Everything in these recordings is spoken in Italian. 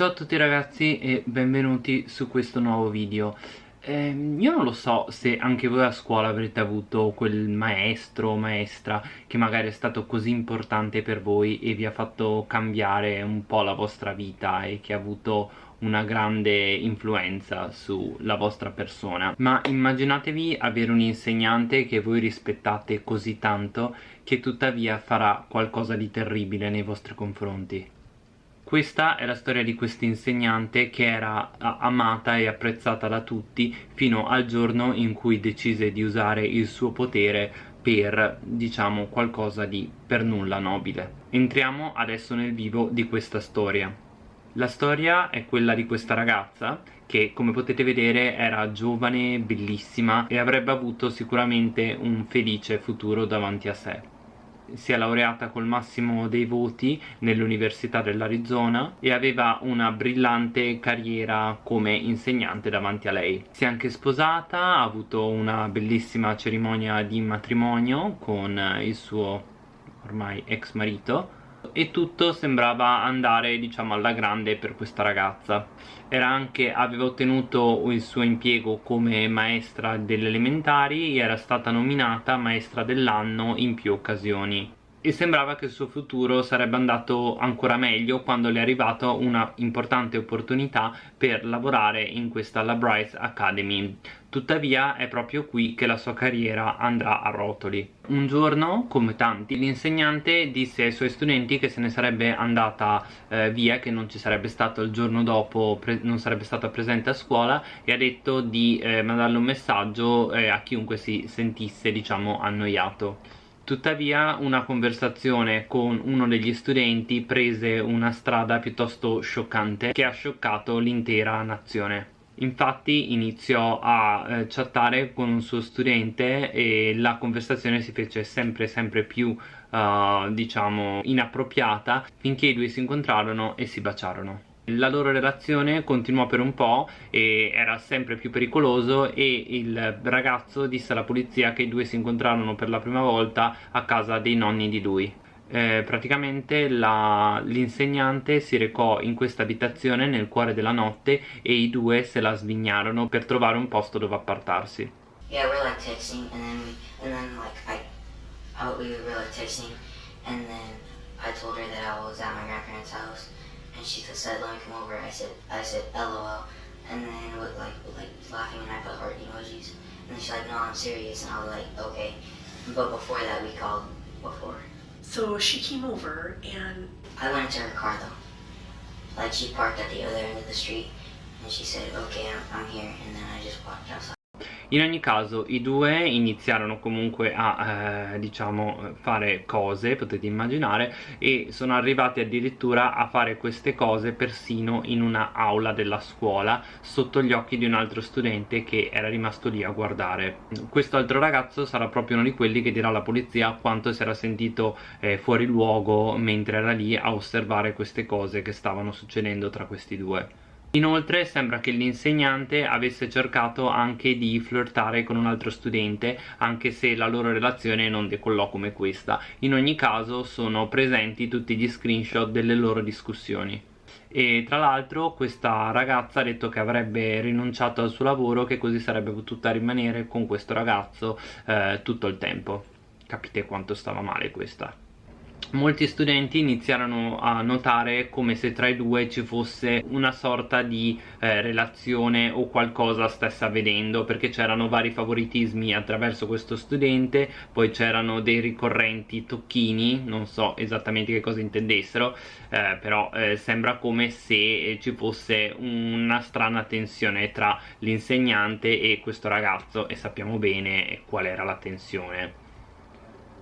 Ciao a tutti ragazzi e benvenuti su questo nuovo video. Eh, Io non lo so se anche voi a scuola avrete avuto quel maestro o maestra che magari è stato così importante per voi e vi ha fatto cambiare un po' la vostra vita e che ha avuto una grande influenza sulla vostra persona. Ma immaginatevi avere un insegnante che voi rispettate così tanto che tuttavia farà qualcosa di terribile nei vostri confronti questa è la storia di questa insegnante che era amata e apprezzata da tutti fino al giorno in cui decise di usare il suo potere per, diciamo, qualcosa di per nulla nobile. Entriamo adesso nel vivo di questa storia. La storia è quella di questa ragazza che come potete vedere era giovane, bellissima e avrebbe avuto sicuramente un felice futuro davanti a sé si è laureata col massimo dei voti nell'Università dell'Arizona e aveva una brillante carriera come insegnante davanti a lei. Si è anche sposata, ha avuto una bellissima cerimonia di matrimonio con il suo ormai ex marito e tutto sembrava andare diciamo alla grande per questa ragazza. Anche, aveva ottenuto il suo impiego come maestra delle elementari e era stata nominata maestra dell'anno in più occasioni. E sembrava che il suo futuro sarebbe andato ancora meglio quando le è arrivata una importante opportunità per lavorare in questa La Bryce Academy tuttavia è proprio qui che la sua carriera andrà a rotoli. Un giorno, come tanti, l'insegnante disse ai suoi studenti che se ne sarebbe andata eh, via, che non ci sarebbe stato il giorno dopo, non sarebbe stata presente a scuola e ha detto di eh, mandarle un messaggio eh, a chiunque si sentisse, diciamo, annoiato. Tuttavia una conversazione con uno degli studenti prese una strada piuttosto scioccante che ha scioccato l'intera nazione infatti iniziò a eh, chattare con un suo studente e la conversazione si fece sempre sempre più uh, diciamo inappropriata finché i due si incontrarono e si baciarono. La loro relazione continuò per un po' e era sempre più pericoloso e il ragazzo disse alla polizia che i due si incontrarono per la prima volta a casa dei nonni di lui eh, praticamente l'insegnante si recò in questa abitazione nel cuore della notte e i due se la svignarono per trovare un posto dove appartarsi Yeah, we're like texting and then, and then like I, I, we were like texting and then I told her that I was at my grandparents' house and she said, "Let me come over." I said, "I said, LOL," and then with like with, like laughing and I put heart emojis, and then she's like, "No, I'm serious," and I was like, "Okay," but before that we called before. So she came over and I went into her car though, like she parked at the other end of the street, and she said, "Okay, I'm, I'm here," and then I just walked outside. In ogni caso i due iniziarono comunque a eh, diciamo fare cose potete immaginare e sono arrivati addirittura a fare queste cose persino in una aula della scuola sotto gli occhi di un altro studente che era rimasto lì a guardare. Questo altro ragazzo sarà proprio uno di quelli che dirà alla polizia quanto si era sentito eh, fuori luogo mentre era lì a osservare queste cose che stavano succedendo tra questi due Inoltre sembra che l'insegnante avesse cercato anche di flirtare con un altro studente anche se la loro relazione non decollò come questa. In ogni caso sono presenti tutti gli screenshot delle loro discussioni. E tra l'altro questa ragazza ha detto che avrebbe rinunciato al suo lavoro che così sarebbe potuta rimanere con questo ragazzo eh, tutto il tempo. Capite quanto stava male questa molti studenti iniziarono a notare come se tra i due ci fosse una sorta di eh, relazione o qualcosa stesse avvenendo perché c'erano vari favoritismi attraverso questo studente poi c'erano dei ricorrenti tocchini non so esattamente che cosa intendessero eh, però eh, sembra come se ci fosse una strana tensione tra l'insegnante e questo ragazzo e sappiamo bene qual era la tensione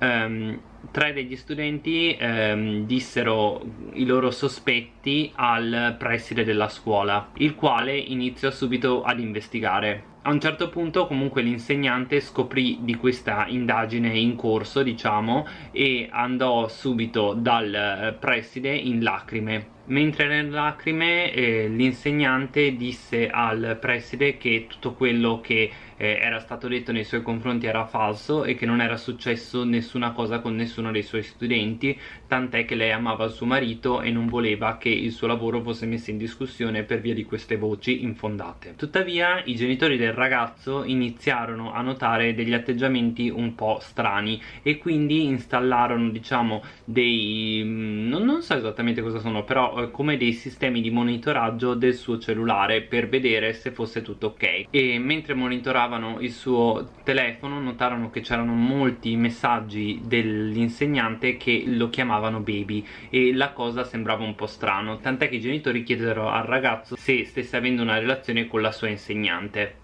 um, tre degli studenti um, dissero i loro sospetti al preside della scuola il quale iniziò subito ad investigare. A un certo punto comunque l'insegnante scoprì di questa indagine in corso diciamo e andò subito dal preside in lacrime Mentre nelle lacrime eh, l'insegnante disse al preside che tutto quello che eh, era stato detto nei suoi confronti era falso e che non era successo nessuna cosa con nessuno dei suoi studenti tant'è che lei amava il suo marito e non voleva che il suo lavoro fosse messo in discussione per via di queste voci infondate. Tuttavia i genitori del ragazzo iniziarono a notare degli atteggiamenti un po' strani e quindi installarono diciamo dei mm, non, non so esattamente cosa sono però eh, come dei sistemi di monitoraggio del suo cellulare per vedere se fosse tutto ok. E mentre monitoravano il suo telefono notarono che c'erano molti messaggi dell'insegnante che lo chiamavano baby e la cosa sembrava un po' strano tant'è che i genitori chiesero al ragazzo se stesse avendo una relazione con la sua insegnante.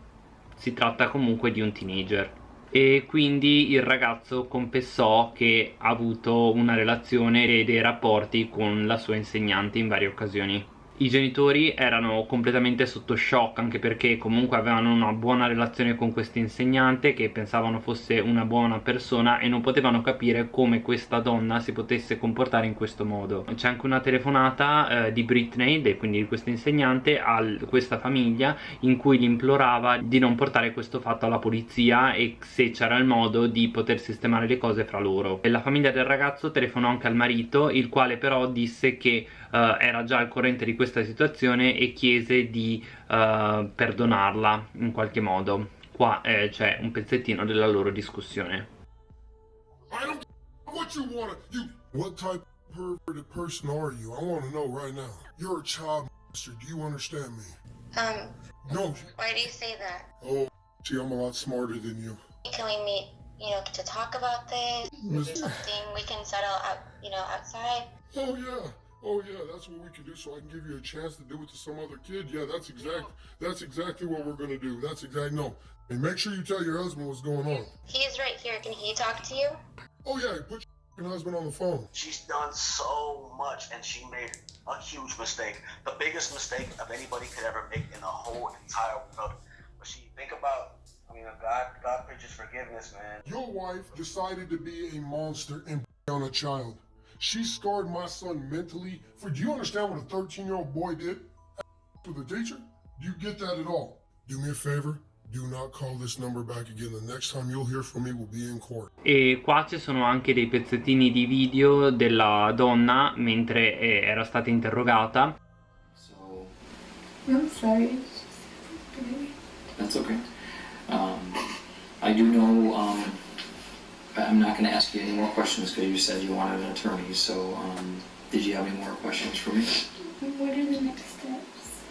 Si tratta comunque di un teenager e quindi il ragazzo confessò che ha avuto una relazione e dei rapporti con la sua insegnante in varie occasioni i genitori erano completamente sotto shock anche perché comunque avevano una buona relazione con questo insegnante che pensavano fosse una buona persona e non potevano capire come questa donna si potesse comportare in questo modo. C'è anche una telefonata eh, di Britney, quindi di questo insegnante a questa famiglia in cui gli implorava di non portare questo fatto alla polizia e se c'era il modo di poter sistemare le cose fra loro. E la famiglia del ragazzo telefonò anche al marito il quale però disse che uh, era già al corrente di questa situazione e chiese di uh, perdonarla in qualche modo qua eh, c'è un pezzettino della loro discussione I don't what you wanna you what type of perverted person are you? I wanna know right now. You're a child monster, do you understand me? Um, No. why do you say that? Oh see I'm a lot smarter than you. Can we meet, you know, to talk about this? Miss- Something we can settle out, you know, outside. Oh yeah. Oh yeah, that's what we can do so I can give you a chance to do it to some other kid. Yeah, that's exact that's exactly what we're gonna do. That's exactly no. And make sure you tell your husband what's going on. He's right here. Can he talk to you? Oh yeah, put your husband on the phone. She's done so much and she made a huge mistake. The biggest mistake of anybody could ever make in the whole entire world. But she think about I mean God God preaches forgiveness, man. Your wife decided to be a monster and on a child. She scarred my son mentally. For do you understand what a 13 year old boy did with a teacher? Do you get that at all? Do me a favor. Do not call this number back again. The next time you'll hear from me will be in court. e qua ci sono anche dei pezzettini di video della donna mentre eh, era stata interrogata So I'm sorry. That's okay. Um, I do know. Um, I'm not going to ask you any more questions because you said you wanted an attorney. So, um, did you have any more questions for me? What are the next steps?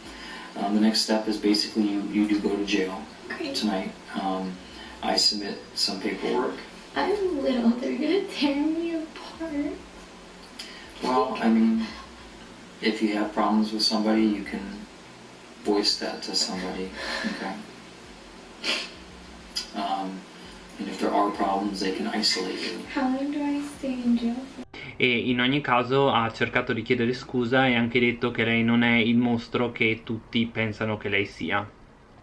Um, the next step is basically you, you do go to jail Great. tonight. Um, I submit some paperwork. I'm little. They're gonna tear me apart. Well, I mean, if you have problems with somebody, you can voice that to somebody. Okay. Um, and if there are problems, they can isolate you. How long do I stay in jail for? e in ogni caso ha cercato di chiedere scusa e ha anche detto che lei non è il mostro che tutti pensano che lei sia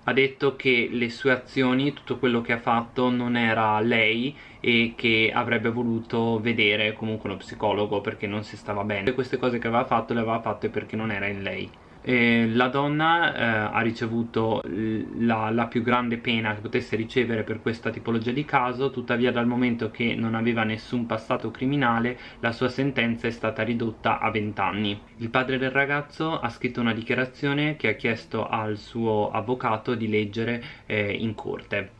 ha detto che le sue azioni, tutto quello che ha fatto non era lei e che avrebbe voluto vedere comunque uno psicologo perché non si stava bene. Queste cose che aveva fatto le aveva fatte perché non era in lei. E la donna eh, ha ricevuto la, la più grande pena che potesse ricevere per questa tipologia di caso, tuttavia dal momento che non aveva nessun passato criminale la sua sentenza è stata ridotta a 20 anni. Il padre del ragazzo ha scritto una dichiarazione che ha chiesto al suo avvocato di leggere eh, in corte.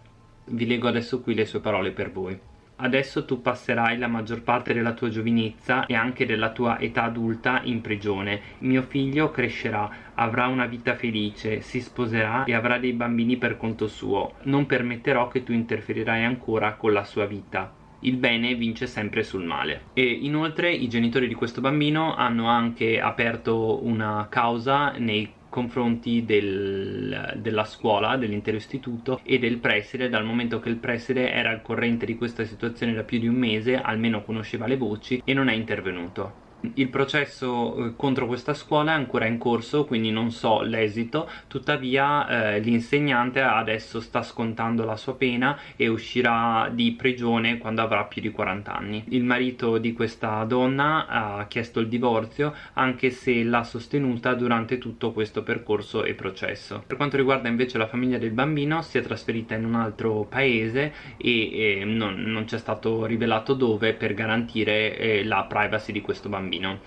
Vi leggo adesso qui le sue parole per voi. Adesso tu passerai la maggior parte della tua giovinezza e anche della tua età adulta in prigione. Mio figlio crescerà, avrà una vita felice, si sposerà e avrà dei bambini per conto suo. Non permetterò che tu interferirai ancora con la sua vita. Il bene vince sempre sul male. E inoltre i genitori di questo bambino hanno anche aperto una causa nei confronti del, della scuola, dell'intero istituto e del preside dal momento che il preside era al corrente di questa situazione da più di un mese, almeno conosceva le voci e non è intervenuto. Il processo eh, contro questa scuola è ancora in corso quindi non so l'esito. Tuttavia eh, l'insegnante adesso sta scontando la sua pena e uscirà di prigione quando avrà più di 40 anni. Il marito di questa donna ha chiesto il divorzio anche se l'ha sostenuta durante tutto questo percorso e processo. Per quanto riguarda invece la famiglia del bambino si è trasferita in un altro paese e, e non, non c'è stato rivelato dove per garantire eh, la privacy di questo bambino bambino.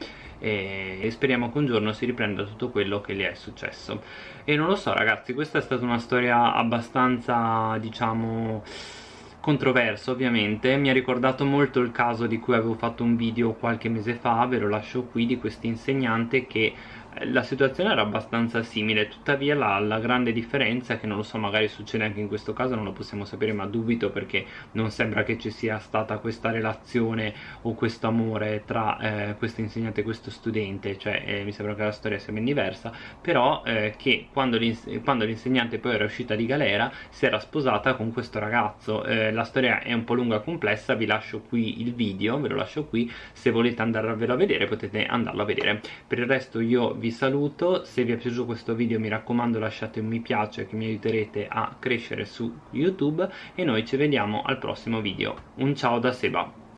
E speriamo che un giorno si riprenda tutto quello che gli è successo. E non lo so ragazzi questa è stata una storia abbastanza diciamo controverso ovviamente. Mi ha ricordato molto il caso di cui avevo fatto un video qualche mese fa ve lo lascio qui di questo insegnante che la situazione era abbastanza simile tuttavia la, la, grande differenza che non lo so magari succede anche in questo caso non lo possiamo sapere ma dubito perché non sembra che ci sia stata questa relazione o questo amore tra eh, questo insegnante e questo studente cioè eh, mi sembra che la storia sia ben diversa però eh, che quando l'insegnante poi era uscita di galera si era sposata con questo ragazzo. Eh, la storia è un po' lunga e complessa vi lascio qui il video ve lo lascio qui se volete andarvelo a vedere potete andarlo a vedere. Per il resto io vi saluto. Se vi è piaciuto questo video mi raccomando lasciate un mi piace che mi aiuterete a crescere su youtube. E noi ci vediamo al prossimo video. Un ciao da Seba